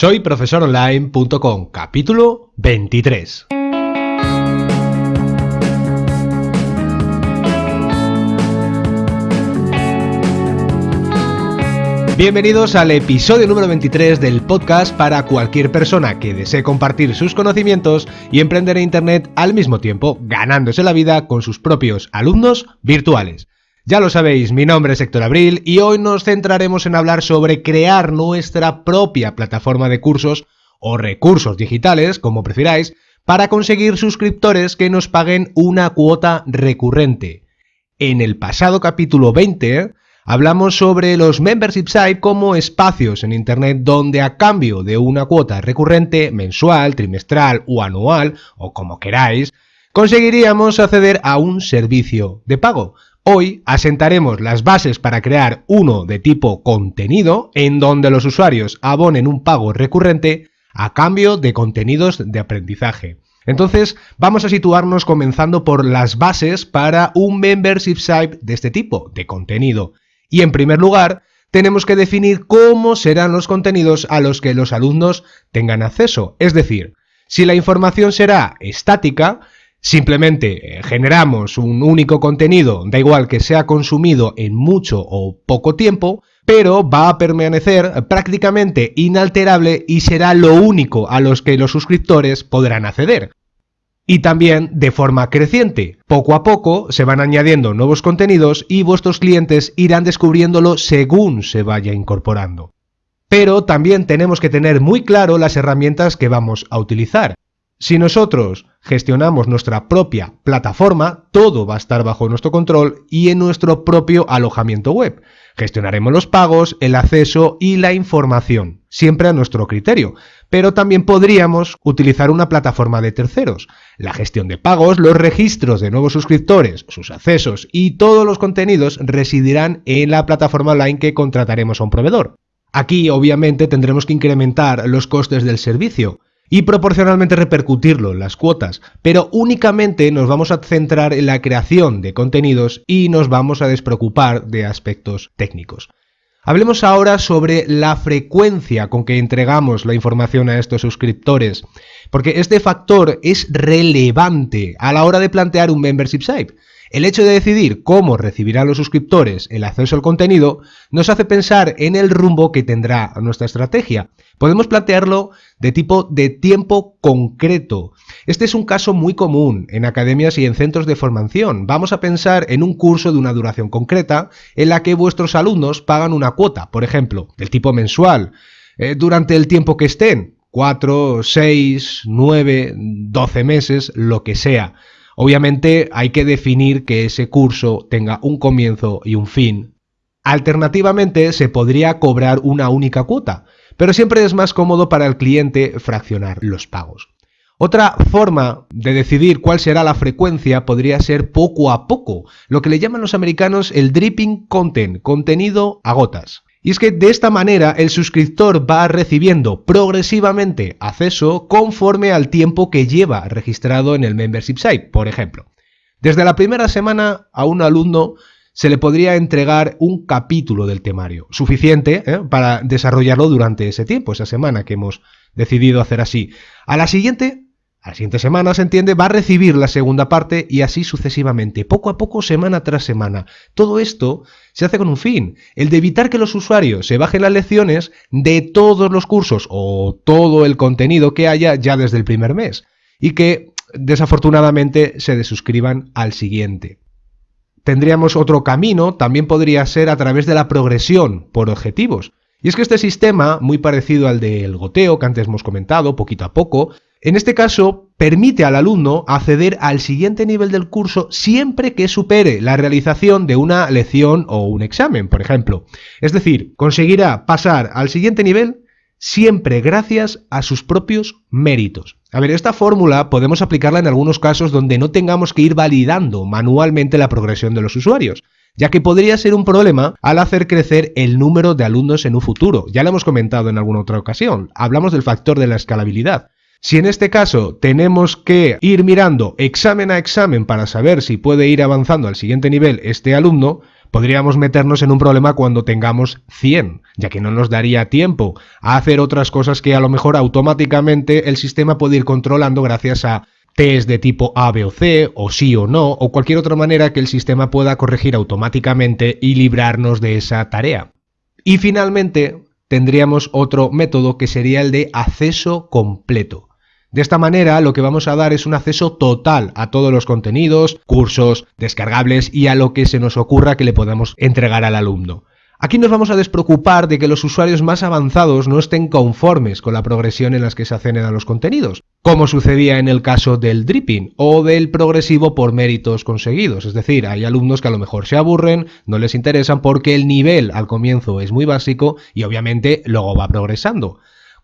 Soy profesoronline.com, capítulo 23. Bienvenidos al episodio número 23 del podcast para cualquier persona que desee compartir sus conocimientos y emprender en Internet al mismo tiempo, ganándose la vida con sus propios alumnos virtuales. Ya lo sabéis, mi nombre es Héctor Abril y hoy nos centraremos en hablar sobre crear nuestra propia plataforma de cursos o recursos digitales, como prefiráis, para conseguir suscriptores que nos paguen una cuota recurrente. En el pasado capítulo 20 hablamos sobre los membership sites como espacios en Internet donde a cambio de una cuota recurrente mensual, trimestral o anual, o como queráis, conseguiríamos acceder a un servicio de pago. Hoy asentaremos las bases para crear uno de tipo contenido en donde los usuarios abonen un pago recurrente a cambio de contenidos de aprendizaje. Entonces vamos a situarnos comenzando por las bases para un membership site de este tipo, de contenido. Y en primer lugar, tenemos que definir cómo serán los contenidos a los que los alumnos tengan acceso. Es decir, si la información será estática, simplemente eh, generamos un único contenido, da igual que sea consumido en mucho o poco tiempo, pero va a permanecer prácticamente inalterable y será lo único a los que los suscriptores podrán acceder y también de forma creciente. Poco a poco se van añadiendo nuevos contenidos y vuestros clientes irán descubriéndolo según se vaya incorporando. Pero también tenemos que tener muy claro las herramientas que vamos a utilizar. Si nosotros gestionamos nuestra propia plataforma, todo va a estar bajo nuestro control y en nuestro propio alojamiento web. Gestionaremos los pagos, el acceso y la información, siempre a nuestro criterio. Pero también podríamos utilizar una plataforma de terceros. La gestión de pagos, los registros de nuevos suscriptores, sus accesos y todos los contenidos residirán en la plataforma online que contrataremos a un proveedor. Aquí obviamente tendremos que incrementar los costes del servicio, y proporcionalmente repercutirlo en las cuotas, pero únicamente nos vamos a centrar en la creación de contenidos y nos vamos a despreocupar de aspectos técnicos. Hablemos ahora sobre la frecuencia con que entregamos la información a estos suscriptores, porque este factor es relevante a la hora de plantear un membership site. El hecho de decidir cómo recibirán los suscriptores el acceso al contenido nos hace pensar en el rumbo que tendrá nuestra estrategia. Podemos plantearlo de tipo de tiempo concreto. Este es un caso muy común en academias y en centros de formación. Vamos a pensar en un curso de una duración concreta en la que vuestros alumnos pagan una cuota, por ejemplo, del tipo mensual, eh, durante el tiempo que estén, 4, 6, 9, 12 meses, lo que sea. Obviamente hay que definir que ese curso tenga un comienzo y un fin. Alternativamente se podría cobrar una única cuota, pero siempre es más cómodo para el cliente fraccionar los pagos. Otra forma de decidir cuál será la frecuencia podría ser poco a poco, lo que le llaman los americanos el dripping content, contenido a gotas. Y es que de esta manera el suscriptor va recibiendo progresivamente acceso conforme al tiempo que lleva registrado en el membership site, por ejemplo. Desde la primera semana a un alumno se le podría entregar un capítulo del temario, suficiente ¿eh? para desarrollarlo durante ese tiempo, esa semana que hemos decidido hacer así. A la siguiente a la siguiente semana, se entiende, va a recibir la segunda parte y así sucesivamente, poco a poco, semana tras semana. Todo esto se hace con un fin, el de evitar que los usuarios se bajen las lecciones de todos los cursos o todo el contenido que haya ya desde el primer mes y que desafortunadamente se desuscriban al siguiente. Tendríamos otro camino, también podría ser a través de la progresión por objetivos. Y es que este sistema, muy parecido al del goteo que antes hemos comentado, poquito a poco, en este caso, permite al alumno acceder al siguiente nivel del curso siempre que supere la realización de una lección o un examen, por ejemplo. Es decir, conseguirá pasar al siguiente nivel siempre gracias a sus propios méritos. A ver, esta fórmula podemos aplicarla en algunos casos donde no tengamos que ir validando manualmente la progresión de los usuarios, ya que podría ser un problema al hacer crecer el número de alumnos en un futuro. Ya lo hemos comentado en alguna otra ocasión, hablamos del factor de la escalabilidad. Si en este caso tenemos que ir mirando examen a examen para saber si puede ir avanzando al siguiente nivel este alumno, podríamos meternos en un problema cuando tengamos 100, ya que no nos daría tiempo a hacer otras cosas que a lo mejor automáticamente el sistema puede ir controlando gracias a test de tipo A, B o C, o sí o no, o cualquier otra manera que el sistema pueda corregir automáticamente y librarnos de esa tarea. Y finalmente tendríamos otro método que sería el de acceso completo. De esta manera lo que vamos a dar es un acceso total a todos los contenidos, cursos, descargables y a lo que se nos ocurra que le podamos entregar al alumno. Aquí nos vamos a despreocupar de que los usuarios más avanzados no estén conformes con la progresión en las que se a los contenidos, como sucedía en el caso del dripping o del progresivo por méritos conseguidos. Es decir, hay alumnos que a lo mejor se aburren, no les interesan porque el nivel al comienzo es muy básico y obviamente luego va progresando.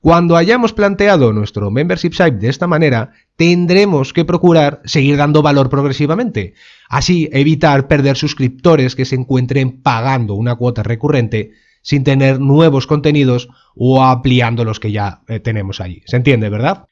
Cuando hayamos planteado nuestro membership site de esta manera, tendremos que procurar seguir dando valor progresivamente. Así, evitar perder suscriptores que se encuentren pagando una cuota recurrente sin tener nuevos contenidos o ampliando los que ya eh, tenemos allí. ¿Se entiende, verdad?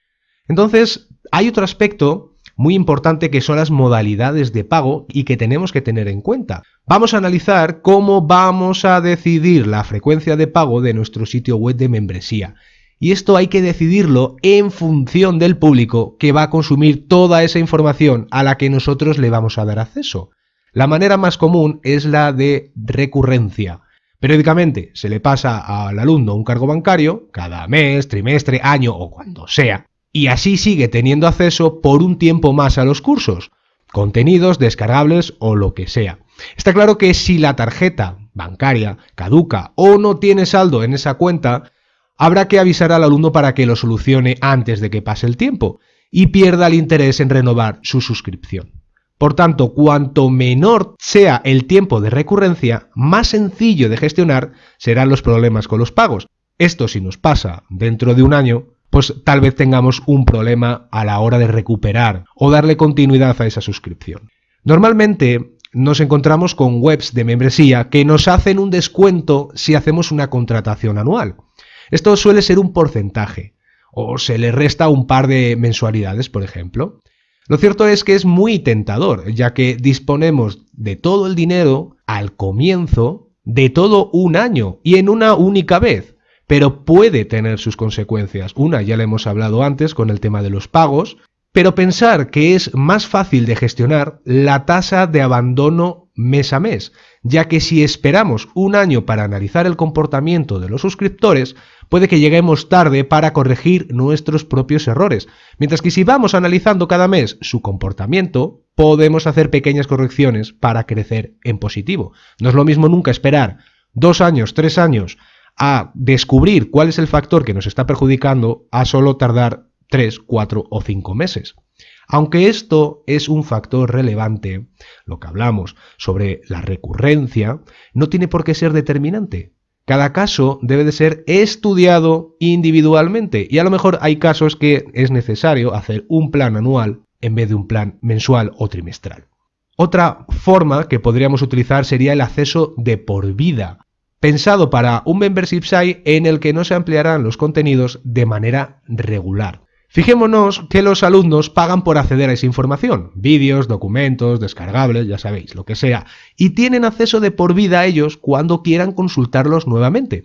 Entonces, hay otro aspecto muy importante que son las modalidades de pago y que tenemos que tener en cuenta. Vamos a analizar cómo vamos a decidir la frecuencia de pago de nuestro sitio web de membresía y esto hay que decidirlo en función del público que va a consumir toda esa información a la que nosotros le vamos a dar acceso. La manera más común es la de recurrencia. Periódicamente se le pasa al alumno un cargo bancario, cada mes, trimestre, año o cuando sea, y así sigue teniendo acceso por un tiempo más a los cursos, contenidos descargables o lo que sea. Está claro que si la tarjeta bancaria caduca o no tiene saldo en esa cuenta, habrá que avisar al alumno para que lo solucione antes de que pase el tiempo y pierda el interés en renovar su suscripción. Por tanto, cuanto menor sea el tiempo de recurrencia, más sencillo de gestionar serán los problemas con los pagos. Esto si nos pasa dentro de un año, pues tal vez tengamos un problema a la hora de recuperar o darle continuidad a esa suscripción. Normalmente nos encontramos con webs de membresía que nos hacen un descuento si hacemos una contratación anual. Esto suele ser un porcentaje, o se le resta un par de mensualidades, por ejemplo. Lo cierto es que es muy tentador, ya que disponemos de todo el dinero al comienzo de todo un año y en una única vez, pero puede tener sus consecuencias. Una ya le hemos hablado antes con el tema de los pagos, pero pensar que es más fácil de gestionar la tasa de abandono mes a mes, ya que si esperamos un año para analizar el comportamiento de los suscriptores, puede que lleguemos tarde para corregir nuestros propios errores, mientras que si vamos analizando cada mes su comportamiento, podemos hacer pequeñas correcciones para crecer en positivo. No es lo mismo nunca esperar dos años, tres años a descubrir cuál es el factor que nos está perjudicando a solo tardar 3, 4 o 5 meses. Aunque esto es un factor relevante, lo que hablamos sobre la recurrencia, no tiene por qué ser determinante. Cada caso debe de ser estudiado individualmente y a lo mejor hay casos que es necesario hacer un plan anual en vez de un plan mensual o trimestral. Otra forma que podríamos utilizar sería el acceso de por vida, pensado para un membership site en el que no se ampliarán los contenidos de manera regular. Fijémonos que los alumnos pagan por acceder a esa información, vídeos, documentos, descargables, ya sabéis, lo que sea, y tienen acceso de por vida a ellos cuando quieran consultarlos nuevamente.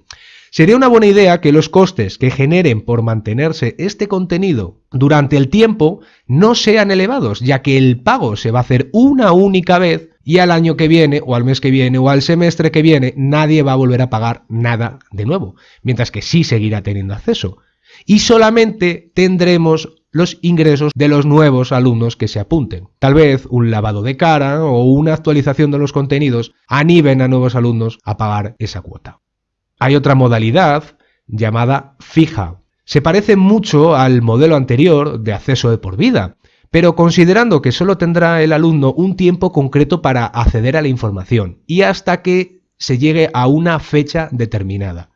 Sería una buena idea que los costes que generen por mantenerse este contenido durante el tiempo no sean elevados, ya que el pago se va a hacer una única vez y al año que viene, o al mes que viene, o al semestre que viene, nadie va a volver a pagar nada de nuevo, mientras que sí seguirá teniendo acceso y solamente tendremos los ingresos de los nuevos alumnos que se apunten. Tal vez un lavado de cara o una actualización de los contenidos animen a nuevos alumnos a pagar esa cuota. Hay otra modalidad llamada fija. Se parece mucho al modelo anterior de acceso de por vida, pero considerando que solo tendrá el alumno un tiempo concreto para acceder a la información y hasta que se llegue a una fecha determinada.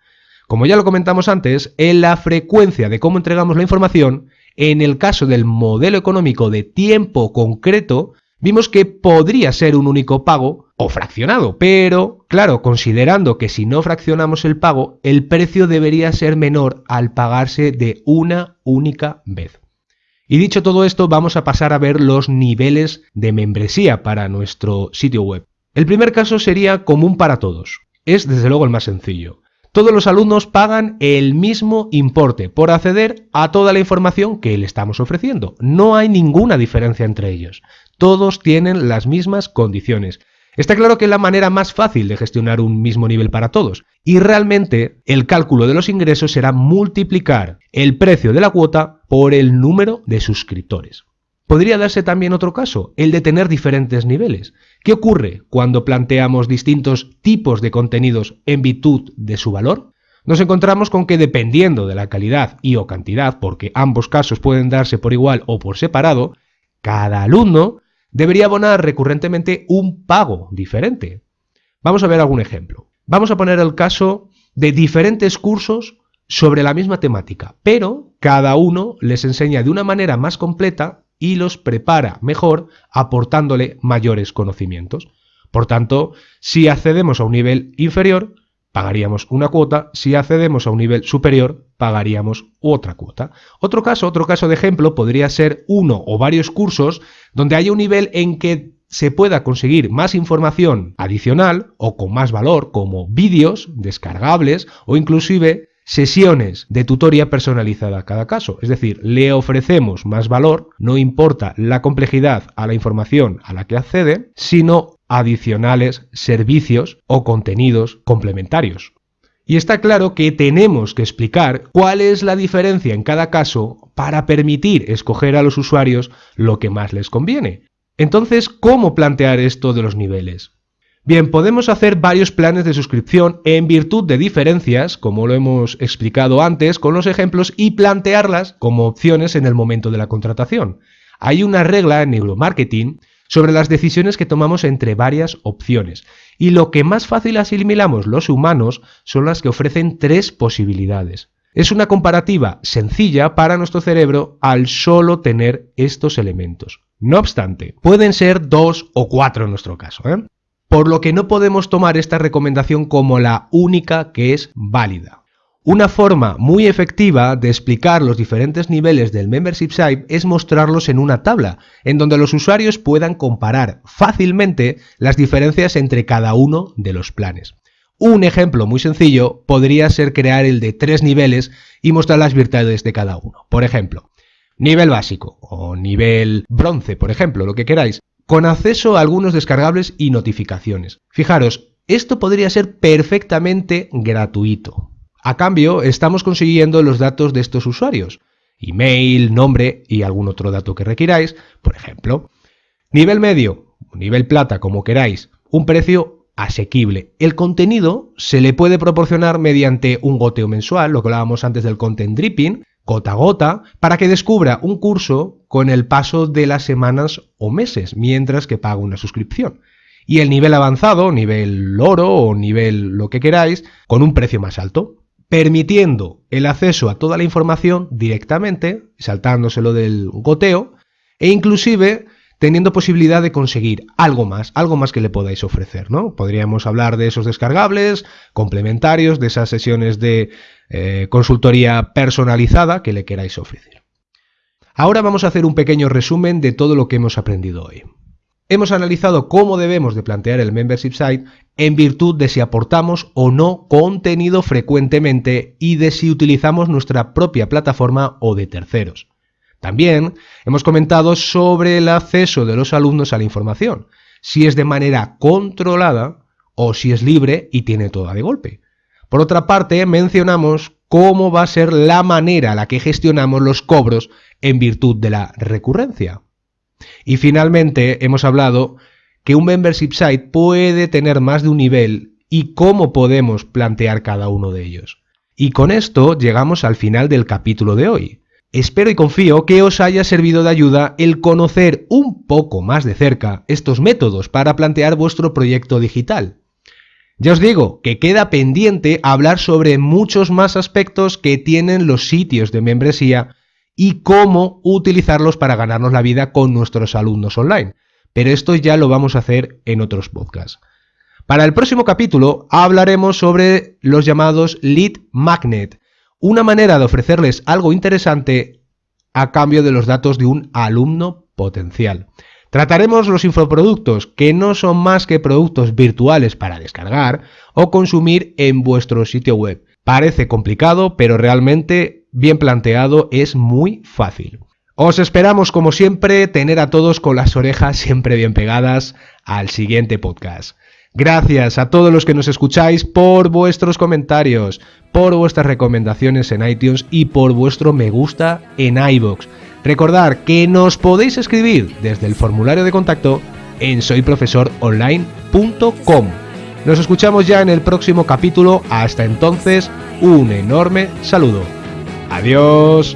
Como ya lo comentamos antes, en la frecuencia de cómo entregamos la información, en el caso del modelo económico de tiempo concreto, vimos que podría ser un único pago o fraccionado, pero claro, considerando que si no fraccionamos el pago, el precio debería ser menor al pagarse de una única vez. Y dicho todo esto, vamos a pasar a ver los niveles de membresía para nuestro sitio web. El primer caso sería común para todos. Es desde luego el más sencillo. Todos los alumnos pagan el mismo importe por acceder a toda la información que le estamos ofreciendo. No hay ninguna diferencia entre ellos. Todos tienen las mismas condiciones. Está claro que es la manera más fácil de gestionar un mismo nivel para todos. Y realmente el cálculo de los ingresos será multiplicar el precio de la cuota por el número de suscriptores. Podría darse también otro caso, el de tener diferentes niveles. ¿Qué ocurre cuando planteamos distintos tipos de contenidos en virtud de su valor? Nos encontramos con que dependiendo de la calidad y o cantidad, porque ambos casos pueden darse por igual o por separado, cada alumno debería abonar recurrentemente un pago diferente. Vamos a ver algún ejemplo. Vamos a poner el caso de diferentes cursos sobre la misma temática, pero cada uno les enseña de una manera más completa y los prepara mejor aportándole mayores conocimientos. Por tanto, si accedemos a un nivel inferior, pagaríamos una cuota, si accedemos a un nivel superior, pagaríamos otra cuota. Otro caso, otro caso de ejemplo podría ser uno o varios cursos donde haya un nivel en que se pueda conseguir más información adicional o con más valor, como vídeos descargables o inclusive sesiones de tutoría personalizada a cada caso. Es decir, le ofrecemos más valor, no importa la complejidad a la información a la que accede, sino adicionales servicios o contenidos complementarios. Y está claro que tenemos que explicar cuál es la diferencia en cada caso para permitir escoger a los usuarios lo que más les conviene. Entonces, ¿cómo plantear esto de los niveles? Bien, podemos hacer varios planes de suscripción en virtud de diferencias, como lo hemos explicado antes con los ejemplos, y plantearlas como opciones en el momento de la contratación. Hay una regla en neuromarketing sobre las decisiones que tomamos entre varias opciones, y lo que más fácil asimilamos los humanos son las que ofrecen tres posibilidades. Es una comparativa sencilla para nuestro cerebro al solo tener estos elementos. No obstante, pueden ser dos o cuatro en nuestro caso. ¿eh? Por lo que no podemos tomar esta recomendación como la única que es válida. Una forma muy efectiva de explicar los diferentes niveles del membership site es mostrarlos en una tabla, en donde los usuarios puedan comparar fácilmente las diferencias entre cada uno de los planes. Un ejemplo muy sencillo podría ser crear el de tres niveles y mostrar las virtudes de cada uno. Por ejemplo, nivel básico o nivel bronce, por ejemplo, lo que queráis con acceso a algunos descargables y notificaciones. Fijaros, esto podría ser perfectamente gratuito. A cambio, estamos consiguiendo los datos de estos usuarios, email, nombre y algún otro dato que requiráis, por ejemplo. Nivel medio, nivel plata, como queráis, un precio asequible. El contenido se le puede proporcionar mediante un goteo mensual, lo que hablábamos antes del content dripping, gota a gota, para que descubra un curso con el paso de las semanas o meses, mientras que paga una suscripción. Y el nivel avanzado, nivel oro o nivel lo que queráis, con un precio más alto, permitiendo el acceso a toda la información directamente, saltándoselo del goteo, e inclusive teniendo posibilidad de conseguir algo más, algo más que le podáis ofrecer, ¿no? Podríamos hablar de esos descargables, complementarios, de esas sesiones de eh, consultoría personalizada que le queráis ofrecer. Ahora vamos a hacer un pequeño resumen de todo lo que hemos aprendido hoy. Hemos analizado cómo debemos de plantear el membership site en virtud de si aportamos o no contenido frecuentemente y de si utilizamos nuestra propia plataforma o de terceros. También hemos comentado sobre el acceso de los alumnos a la información, si es de manera controlada o si es libre y tiene toda de golpe. Por otra parte, mencionamos cómo va a ser la manera a la que gestionamos los cobros en virtud de la recurrencia. Y finalmente hemos hablado que un membership site puede tener más de un nivel y cómo podemos plantear cada uno de ellos. Y con esto llegamos al final del capítulo de hoy. Espero y confío que os haya servido de ayuda el conocer un poco más de cerca estos métodos para plantear vuestro proyecto digital. Ya os digo que queda pendiente hablar sobre muchos más aspectos que tienen los sitios de membresía y cómo utilizarlos para ganarnos la vida con nuestros alumnos online. Pero esto ya lo vamos a hacer en otros podcasts. Para el próximo capítulo hablaremos sobre los llamados lead magnet, una manera de ofrecerles algo interesante a cambio de los datos de un alumno potencial. Trataremos los infoproductos, que no son más que productos virtuales para descargar o consumir en vuestro sitio web. Parece complicado, pero realmente bien planteado es muy fácil. Os esperamos como siempre tener a todos con las orejas siempre bien pegadas al siguiente podcast. Gracias a todos los que nos escucháis por vuestros comentarios, por vuestras recomendaciones en iTunes y por vuestro me gusta en iBox. Recordad que nos podéis escribir desde el formulario de contacto en soyprofesoronline.com. Nos escuchamos ya en el próximo capítulo. Hasta entonces, un enorme saludo. Adiós.